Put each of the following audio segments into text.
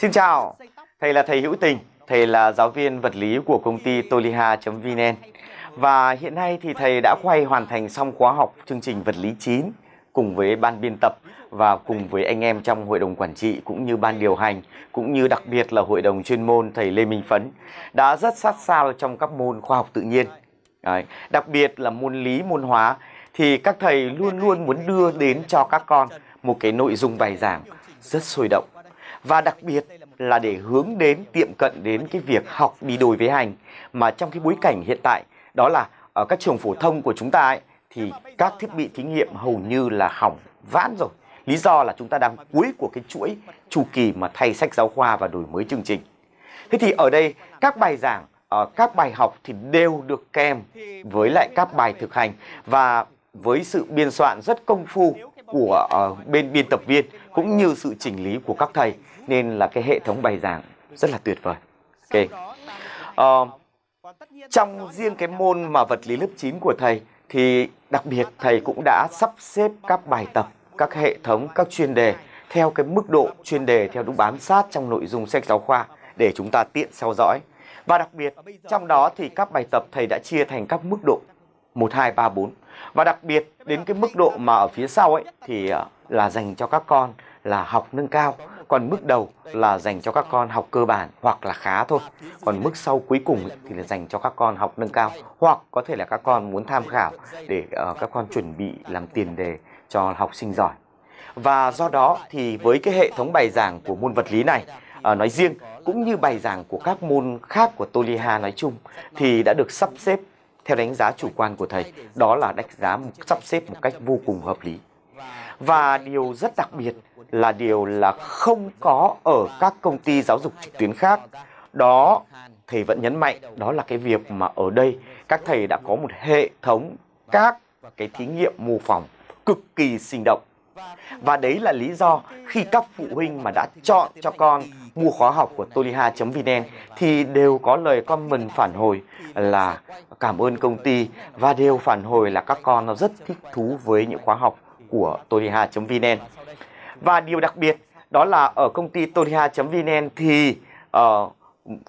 Xin chào, thầy là thầy Hữu Tình, thầy là giáo viên vật lý của công ty toliha.vn và hiện nay thì thầy đã quay hoàn thành xong khóa học chương trình vật lý 9 cùng với ban biên tập và cùng với anh em trong hội đồng quản trị cũng như ban điều hành cũng như đặc biệt là hội đồng chuyên môn thầy Lê Minh Phấn đã rất sát sao trong các môn khoa học tự nhiên. Đấy. Đặc biệt là môn lý, môn hóa thì các thầy luôn luôn muốn đưa đến cho các con một cái nội dung bài giảng rất sôi động và đặc biệt là để hướng đến tiệm cận đến cái việc học đi đôi với hành mà trong cái bối cảnh hiện tại đó là ở các trường phổ thông của chúng ta ấy, thì các thiết bị thí nghiệm hầu như là hỏng vãn rồi. Lý do là chúng ta đang cuối của cái chuỗi chu kỳ mà thay sách giáo khoa và đổi mới chương trình. Thế thì ở đây các bài giảng ờ, các bài học thì đều được kèm với lại các bài thực hành. Và với sự biên soạn rất công phu của uh, bên biên tập viên cũng như sự chỉnh lý của các thầy nên là cái hệ thống bài giảng rất là tuyệt vời. Ok. Uh, trong riêng cái môn mà vật lý lớp 9 của thầy thì đặc biệt thầy cũng đã sắp xếp các bài tập, các hệ thống, các chuyên đề theo cái mức độ chuyên đề theo đúng bám sát trong nội dung sách giáo khoa để chúng ta tiện theo dõi. Và đặc biệt trong đó thì các bài tập thầy đã chia thành các mức độ 1, 2, 3, 4. Và đặc biệt đến cái mức độ mà ở phía sau ấy thì à, là dành cho các con là học nâng cao. Còn mức đầu là dành cho các con học cơ bản hoặc là khá thôi. Còn mức sau cuối cùng ấy, thì là dành cho các con học nâng cao. Hoặc có thể là các con muốn tham khảo để uh, các con chuẩn bị làm tiền đề cho học sinh giỏi. Và do đó thì với cái hệ thống bài giảng của môn vật lý này ờ, nói riêng cũng như bài giảng của các môn khác của Toliha nói chung thì đã được sắp xếp theo đánh giá chủ quan của thầy, đó là đánh giá sắp xếp một cách vô cùng hợp lý. Và điều rất đặc biệt là điều là không có ở các công ty giáo dục trực tuyến khác. Đó, thầy vẫn nhấn mạnh, đó là cái việc mà ở đây các thầy đã có một hệ thống các cái thí nghiệm mô phỏng cực kỳ sinh động. Và đấy là lý do khi các phụ huynh mà đã chọn cho con mua khóa học của toliha.vn thì đều có lời comment phản hồi là cảm ơn công ty và đều phản hồi là các con nó rất thích thú với những khóa học của toliha.vn. Và điều đặc biệt đó là ở công ty toliha.vn thì uh,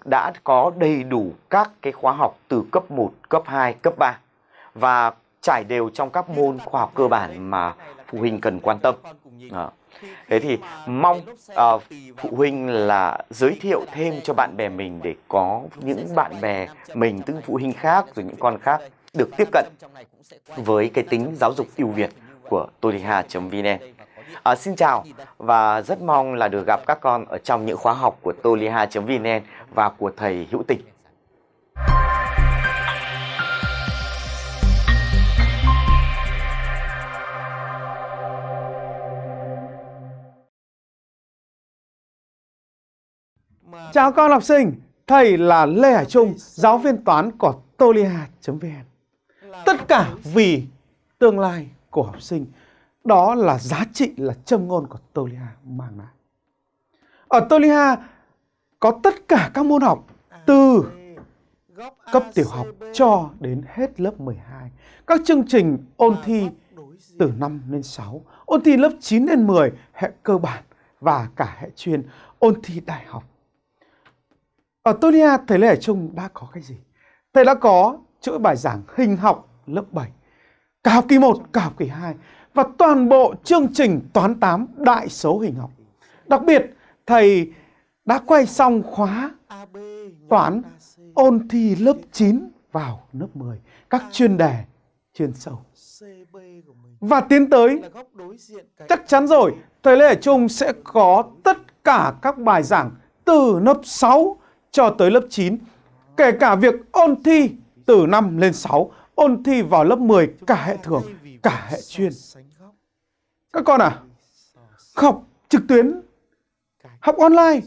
đã có đầy đủ các cái khóa học từ cấp 1, cấp 2, cấp 3 và trải đều trong các môn khoa học cơ bản mà phụ huynh cần quan tâm. À. Thế thì mong à, phụ huynh là giới thiệu thêm cho bạn bè mình để có những bạn bè mình, tức phụ huynh khác rồi những con khác được tiếp cận với cái tính giáo dục ưu việt của toliha.vn. À, xin chào và rất mong là được gặp các con ở trong những khóa học của toliha.vn và của thầy Hữu Tình. Chào con học sinh, thầy là Lê Hải Trung, giáo viên toán của tolia.vn. Tất cả vì tương lai của học sinh, đó là giá trị là châm ngôn của Tolia mang lại. Ở Tolia có tất cả các môn học từ cấp tiểu học cho đến hết lớp 12. Các chương trình ôn thi từ 5 lên 6, ôn thi lớp 9 đến 10, hệ cơ bản và cả hệ chuyên, ôn thi đại học. Ở Tonia, thầy Lê Hải Trung đã có cái gì? Thầy đã có chuỗi bài giảng hình học lớp 7, cả học kỳ 1, cả học kỳ 2 và toàn bộ chương trình toán 8 đại số hình học. Đặc biệt, thầy đã quay xong khóa toán ôn thi lớp 9 vào lớp 10, các chuyên đề chuyên sâu. Và tiến tới, chắc chắn rồi, thầy Lê Hải Trung sẽ có tất cả các bài giảng từ lớp 6 cho tới lớp 9. Kể cả việc ôn thi từ 5 lên 6, ôn thi vào lớp 10 cả hệ thường, cả hệ chuyên. Các con à, học trực tuyến, học online,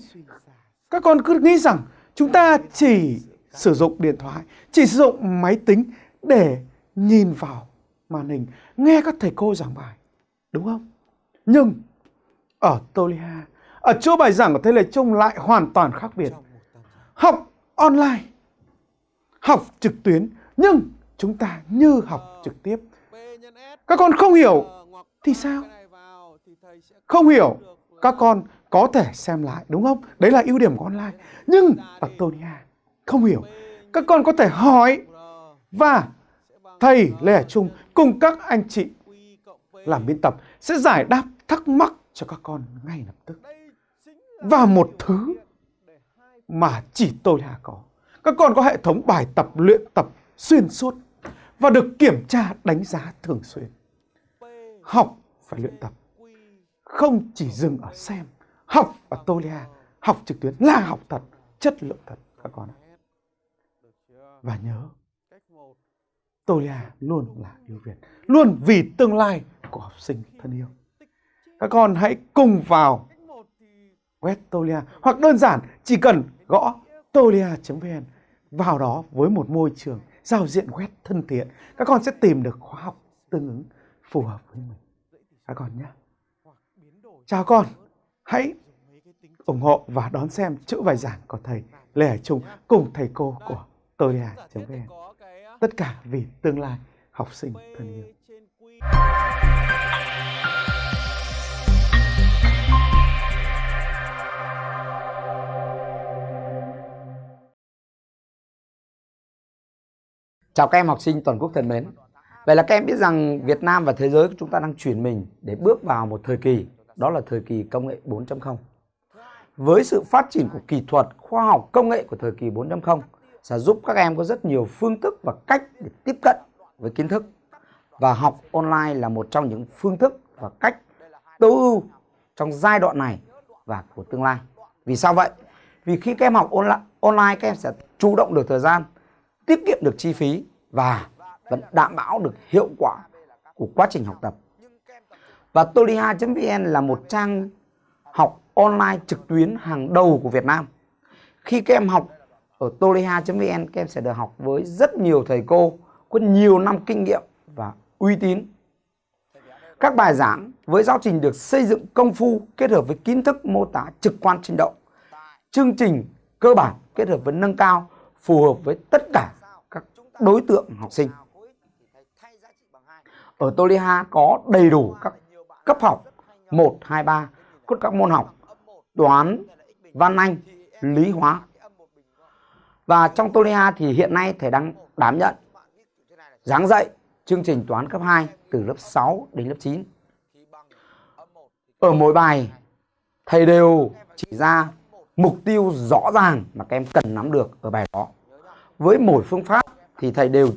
các con cứ nghĩ rằng chúng ta chỉ sử dụng điện thoại, chỉ sử dụng máy tính để nhìn vào màn hình, nghe các thầy cô giảng bài. Đúng không? Nhưng ở Tolia, ở chỗ bài giảng của Thầy Lê Trung lại hoàn toàn khác biệt học online, học trực tuyến, nhưng chúng ta như học trực tiếp. Các con không hiểu thì sao? Không hiểu, các con có thể xem lại đúng không? Đấy là ưu điểm của online. Nhưng ở Tonia không hiểu. Các con có thể hỏi và thầy Lê Hải Trung cùng các anh chị làm biên tập sẽ giải đáp thắc mắc cho các con ngay lập tức. Và một thứ mà chỉ tôi là có. Các con có hệ thống bài tập luyện tập xuyên suốt và được kiểm tra đánh giá thường xuyên. Học phải luyện tập, không chỉ dừng ở xem. Học ở Tolia, học trực tuyến là học thật, chất lượng thật các con ạ. Và nhớ, Tolia luôn là ưu Việt, luôn vì tương lai của học sinh thân yêu. Các con hãy cùng vào web Tolia hoặc đơn giản chỉ cần gõ tolia.vn vào đó với một môi trường giao diện web thân thiện, các con sẽ tìm được khóa học tương ứng phù hợp với mình. Các con nhé. Chào con. Hãy ủng hộ và đón xem chữ bài giảng của thầy Lê Hải Trung cùng thầy cô của tolia.vn tất cả vì tương lai, học sinh thân yêu. Chào các em học sinh toàn quốc thân mến. Vậy là các em biết rằng Việt Nam và thế giới của chúng ta đang chuyển mình để bước vào một thời kỳ, đó là thời kỳ công nghệ 4.0. Với sự phát triển của kỹ thuật, khoa học, công nghệ của thời kỳ 4.0 sẽ giúp các em có rất nhiều phương thức và cách để tiếp cận với kiến thức. Và học online là một trong những phương thức và cách tối ưu trong giai đoạn này và của tương lai. Vì sao vậy? Vì khi các em học online, các em sẽ chủ động được thời gian, tiết kiệm được chi phí và vẫn đảm bảo được hiệu quả của quá trình học tập. Và toliha.vn là một trang học online trực tuyến hàng đầu của Việt Nam. Khi các em học ở toliha.vn, các em sẽ được học với rất nhiều thầy cô có nhiều năm kinh nghiệm và uy tín. Các bài giảng với giáo trình được xây dựng công phu kết hợp với kiến thức mô tả trực quan sinh động. Chương trình cơ bản kết hợp với nâng cao phù hợp với tất cả đối tượng học sinh. Ở Toliha có đầy đủ các cấp học 1, 2, 3, có các môn học toán, văn anh, lý hóa. Và trong Toliha thì hiện nay thầy đang đảm nhận giảng dạy chương trình toán cấp 2 từ lớp 6 đến lớp 9. Ở mỗi bài thầy đều chỉ ra mục tiêu rõ ràng mà các em cần nắm được ở bài đó. Với mỗi phương pháp thì thầy đều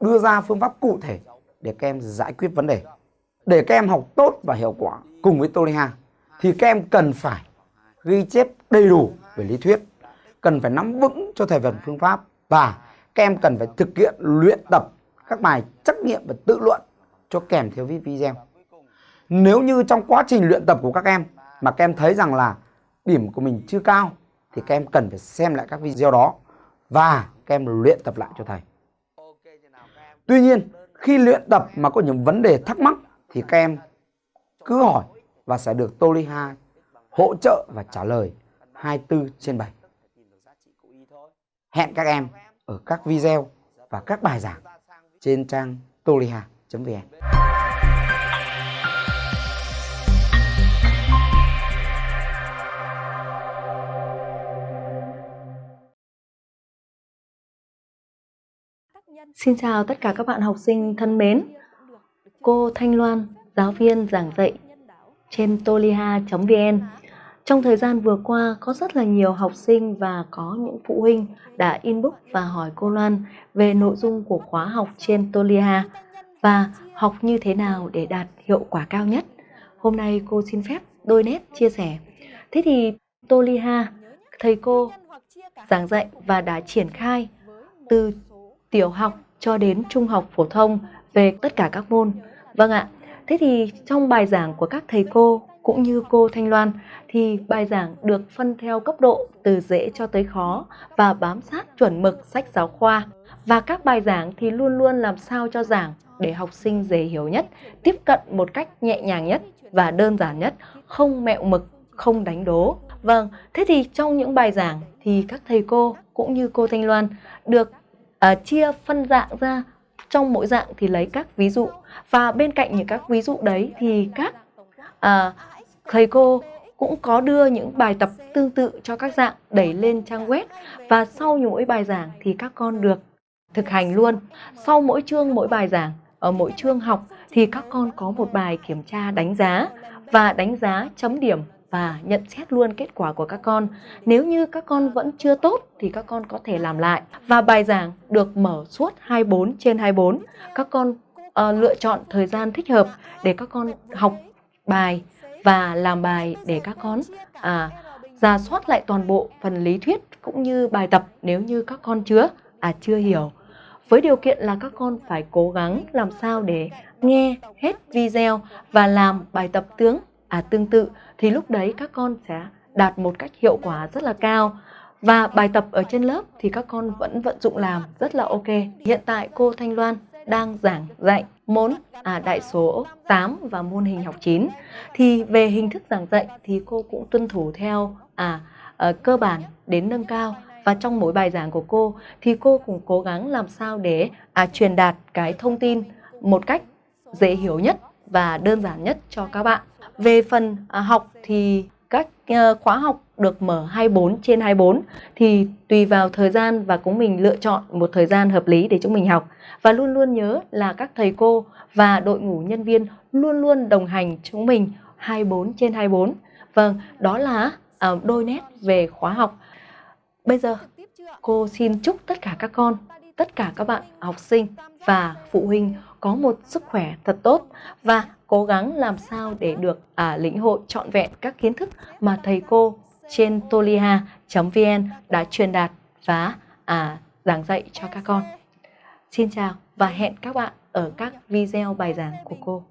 đưa ra phương pháp cụ thể để các em giải quyết vấn đề. Để các em học tốt và hiệu quả cùng với Toliha thì các em cần phải ghi chép đầy đủ về lý thuyết, cần phải nắm vững cho thầy phần phương pháp và các em cần phải thực hiện luyện tập các bài trắc nghiệm và tự luận cho kèm theo video. Nếu như trong quá trình luyện tập của các em mà các em thấy rằng là điểm của mình chưa cao thì các em cần phải xem lại các video đó và các em luyện tập lại cho thầy. Tuy nhiên, khi luyện tập mà có những vấn đề thắc mắc thì các em cứ hỏi và sẽ được Toliha hỗ trợ và trả lời 24 trên 7. Hẹn các em ở các video và các bài giảng trên trang toliha.vn. Xin chào tất cả các bạn học sinh thân mến. Cô Thanh Loan, giáo viên giảng dạy trên toliha.vn. Trong thời gian vừa qua có rất là nhiều học sinh và có những phụ huynh đã inbox và hỏi cô Loan về nội dung của khóa học trên Toliha và học như thế nào để đạt hiệu quả cao nhất. Hôm nay cô xin phép đôi nét chia sẻ. Thế thì Toliha, thầy cô giảng dạy và đã triển khai từ tiểu học cho đến trung học phổ thông về tất cả các môn. Vâng ạ, thế thì trong bài giảng của các thầy cô cũng như cô Thanh Loan thì bài giảng được phân theo cấp độ từ dễ cho tới khó và bám sát chuẩn mực sách giáo khoa. Và các bài giảng thì luôn luôn làm sao cho giảng để học sinh dễ hiểu nhất, tiếp cận một cách nhẹ nhàng nhất và đơn giản nhất, không mẹo mực, không đánh đố. Vâng, thế thì trong những bài giảng thì các thầy cô cũng như cô Thanh Loan được Ờ, chia phân dạng ra. Trong mỗi dạng thì lấy các ví dụ. Và bên cạnh những các ví dụ đấy thì các à, thầy cô cũng có đưa những bài tập tương tự cho các dạng đẩy lên trang web. Và sau mỗi bài giảng thì các con được thực hành luôn. Sau mỗi chương mỗi bài giảng ở mỗi chương học thì các con có một bài kiểm tra đánh giá. Và đánh giá chấm điểm và nhận xét luôn kết quả của các con. Nếu như các con vẫn chưa tốt thì các con có thể làm lại. Và bài giảng được mở suốt 24 trên 24. Các con uh, lựa chọn thời gian thích hợp để các con học bài và làm bài để các con à, ra soát lại toàn bộ phần lý thuyết cũng như bài tập nếu như các con chưa à chưa hiểu với điều kiện là các con phải cố gắng làm sao để nghe hết video và làm bài tập tướng à tương tự thì lúc đấy các con sẽ đạt một cách hiệu quả rất là cao. Và bài tập ở trên lớp thì các con vẫn vận dụng làm rất là ok. Hiện tại cô Thanh Loan đang giảng dạy môn à, đại số 8 và môn hình học 9 thì về hình thức giảng dạy thì cô cũng tuân thủ theo à, à cơ bản đến nâng cao. Và trong mỗi bài giảng của cô thì cô cũng cố gắng làm sao để à, truyền đạt cái thông tin một cách dễ hiểu nhất và đơn giản nhất cho các bạn. Về phần à, học thì các ờ, khóa học được mở 24 trên 24 thì tùy vào thời gian và cũng mình lựa chọn một thời gian hợp lý để chúng mình học. Và luôn luôn nhớ là các thầy cô và đội ngũ nhân viên luôn luôn đồng hành chúng mình 24 trên 24. Vâng, đó là à, đôi nét về khóa học Bây giờ cô xin chúc tất cả các con, tất cả các bạn học sinh và phụ huynh có một sức khỏe thật tốt và cố gắng làm sao để được à, lĩnh hội trọn vẹn các kiến thức mà thầy cô trên toliha.vn đã truyền đạt và à, giảng dạy cho các con. Xin chào và hẹn các bạn ở các video bài giảng của cô.